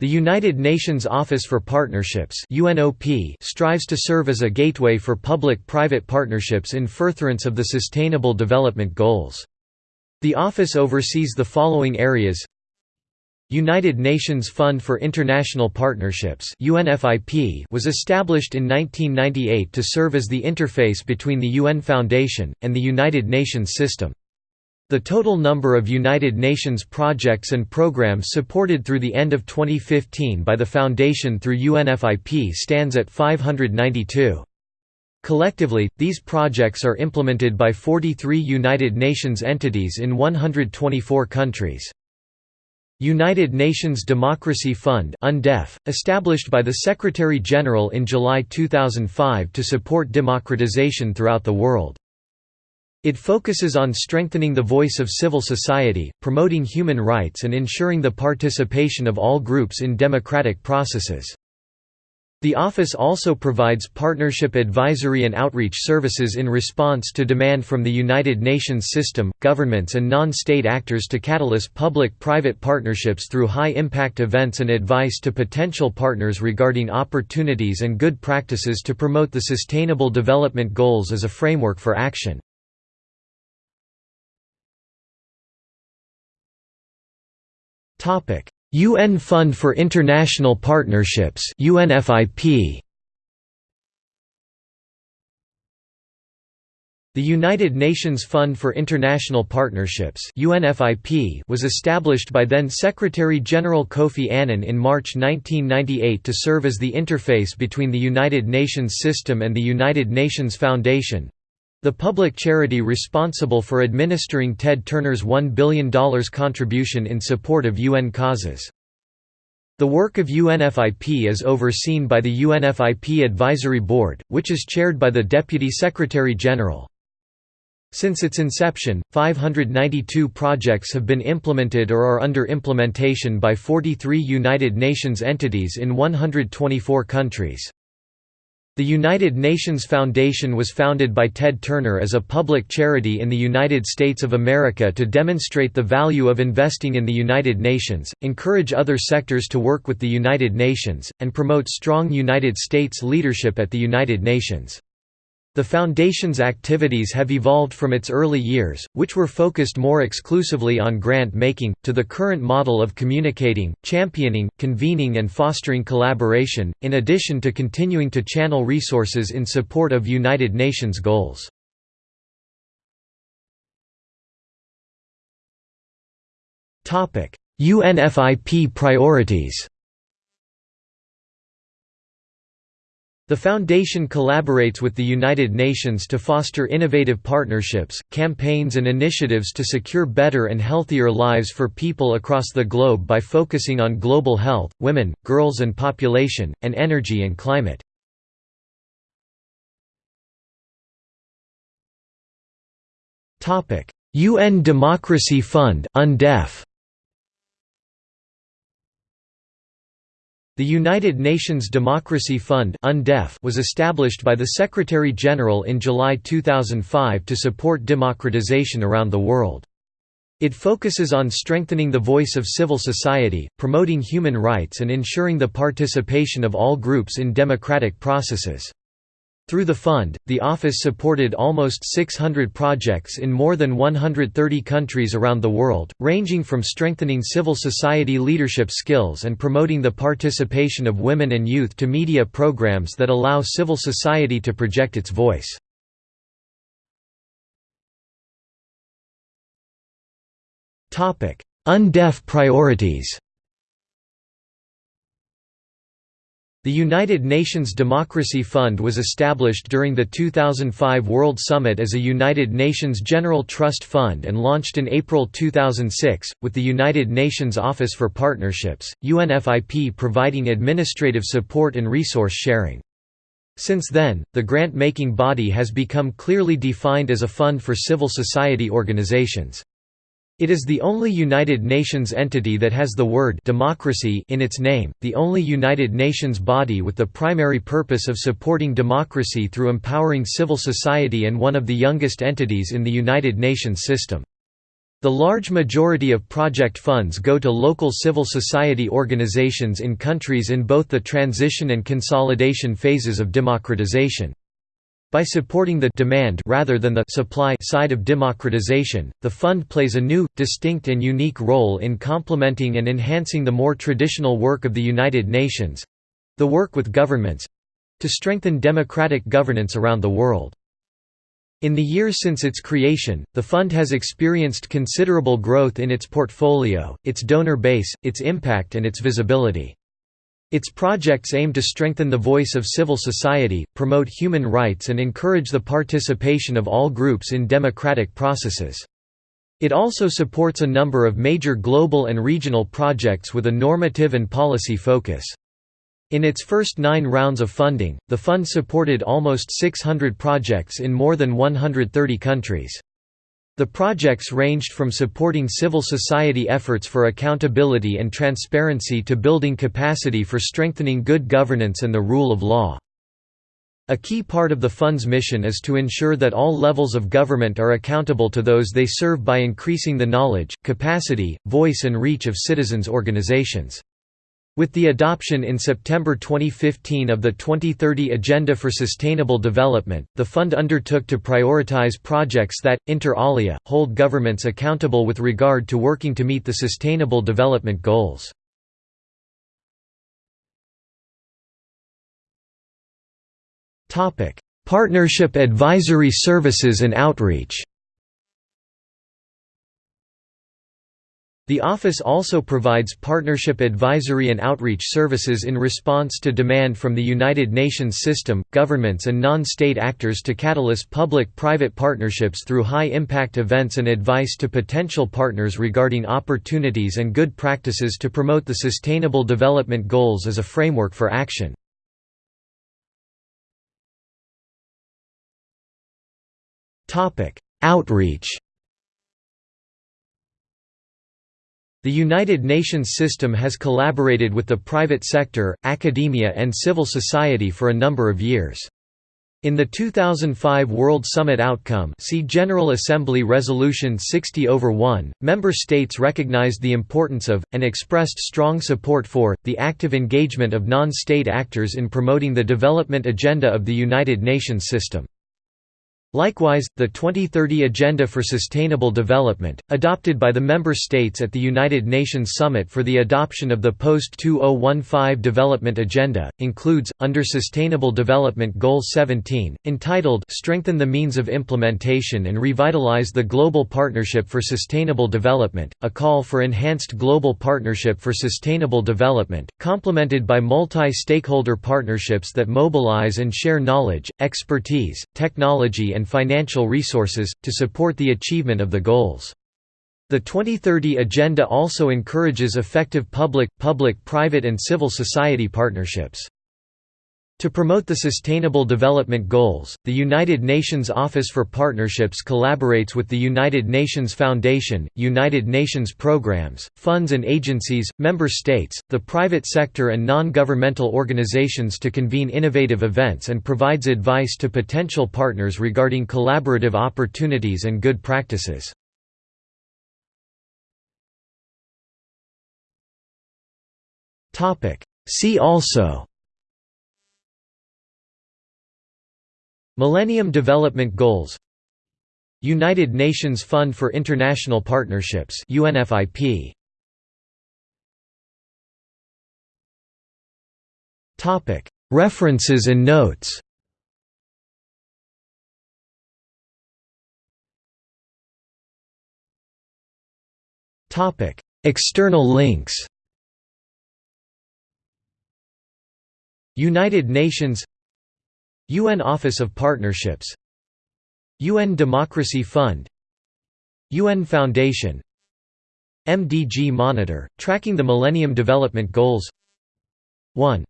The United Nations Office for Partnerships UNOP strives to serve as a gateway for public-private partnerships in furtherance of the Sustainable Development Goals. The office oversees the following areas United Nations Fund for International Partnerships UNFIP was established in 1998 to serve as the interface between the UN Foundation, and the United Nations system. The total number of United Nations projects and programs supported through the end of 2015 by the Foundation through UNFIP stands at 592. Collectively, these projects are implemented by 43 United Nations entities in 124 countries. United Nations Democracy Fund established by the Secretary-General in July 2005 to support democratization throughout the world. It focuses on strengthening the voice of civil society, promoting human rights and ensuring the participation of all groups in democratic processes. The office also provides partnership advisory and outreach services in response to demand from the United Nations system, governments and non-state actors to catalyze public-private partnerships through high-impact events and advice to potential partners regarding opportunities and good practices to promote the Sustainable Development Goals as a framework for action. Topic: UN Fund for International Partnerships (UNFIP). The United Nations Fund for International Partnerships (UNFIP) was established by then Secretary-General Kofi Annan in March 1998 to serve as the interface between the United Nations system and the United Nations Foundation, the public charity responsible for administering Ted Turner's $1 billion contribution in support of UN causes. The work of UNFIP is overseen by the UNFIP Advisory Board, which is chaired by the Deputy Secretary-General. Since its inception, 592 projects have been implemented or are under implementation by 43 United Nations entities in 124 countries. The United Nations Foundation was founded by Ted Turner as a public charity in the United States of America to demonstrate the value of investing in the United Nations, encourage other sectors to work with the United Nations, and promote strong United States leadership at the United Nations. The Foundation's activities have evolved from its early years, which were focused more exclusively on grant-making, to the current model of communicating, championing, convening and fostering collaboration, in addition to continuing to channel resources in support of United Nations goals. UNFIP priorities The Foundation collaborates with the United Nations to foster innovative partnerships, campaigns and initiatives to secure better and healthier lives for people across the globe by focusing on global health, women, girls and population, and energy and climate. UN Democracy Fund UNDEF The United Nations Democracy Fund was established by the Secretary-General in July 2005 to support democratization around the world. It focuses on strengthening the voice of civil society, promoting human rights and ensuring the participation of all groups in democratic processes. Through the fund, the office supported almost 600 projects in more than 130 countries around the world, ranging from strengthening civil society leadership skills and promoting the participation of women and youth to media programs that allow civil society to project its voice. UNDEF priorities The United Nations Democracy Fund was established during the 2005 World Summit as a United Nations General Trust Fund and launched in April 2006, with the United Nations Office for Partnerships, UNFIP providing administrative support and resource sharing. Since then, the grant-making body has become clearly defined as a fund for civil society organizations. It is the only United Nations entity that has the word democracy in its name, the only United Nations body with the primary purpose of supporting democracy through empowering civil society and one of the youngest entities in the United Nations system. The large majority of project funds go to local civil society organizations in countries in both the transition and consolidation phases of democratization. By supporting the demand rather than the supply side of democratization, the fund plays a new, distinct and unique role in complementing and enhancing the more traditional work of the United Nations—the work with governments—to strengthen democratic governance around the world. In the years since its creation, the fund has experienced considerable growth in its portfolio, its donor base, its impact and its visibility. Its projects aim to strengthen the voice of civil society, promote human rights and encourage the participation of all groups in democratic processes. It also supports a number of major global and regional projects with a normative and policy focus. In its first nine rounds of funding, the fund supported almost 600 projects in more than 130 countries. The projects ranged from supporting civil society efforts for accountability and transparency to building capacity for strengthening good governance and the rule of law. A key part of the fund's mission is to ensure that all levels of government are accountable to those they serve by increasing the knowledge, capacity, voice and reach of citizens' organizations. With the adoption in September 2015 of the 2030 Agenda for Sustainable Development, the fund undertook to prioritize projects that, inter alia, hold governments accountable with regard to working to meet the Sustainable Development Goals. Partnership advisory services and outreach The office also provides partnership advisory and outreach services in response to demand from the United Nations system, governments and non-state actors to catalyze public-private partnerships through high-impact events and advice to potential partners regarding opportunities and good practices to promote the Sustainable Development Goals as a framework for action. Outreach The United Nations system has collaborated with the private sector, academia and civil society for a number of years. In the 2005 World Summit outcome see General Assembly Resolution 60 over 1, member states recognized the importance of, and expressed strong support for, the active engagement of non-state actors in promoting the development agenda of the United Nations system. Likewise, the 2030 Agenda for Sustainable Development, adopted by the member states at the United Nations Summit for the adoption of the post-2015 Development Agenda, includes, under Sustainable Development Goal 17, entitled Strengthen the Means of Implementation and Revitalize the Global Partnership for Sustainable Development, a call for enhanced global partnership for sustainable development, complemented by multi-stakeholder partnerships that mobilize and share knowledge, expertise, technology and financial resources, to support the achievement of the goals. The 2030 Agenda also encourages effective public, public-private and civil society partnerships. To promote the Sustainable Development Goals, the United Nations Office for Partnerships collaborates with the United Nations Foundation, United Nations programs, funds and agencies, member states, the private sector and non-governmental organizations to convene innovative events and provides advice to potential partners regarding collaborative opportunities and good practices. See also Millennium Development Goals United Nations Fund for International Partnerships UNFIP Topic References and notes. Topic External links. United Nations UN Office of Partnerships UN Democracy Fund UN Foundation MDG Monitor, tracking the Millennium Development Goals. 1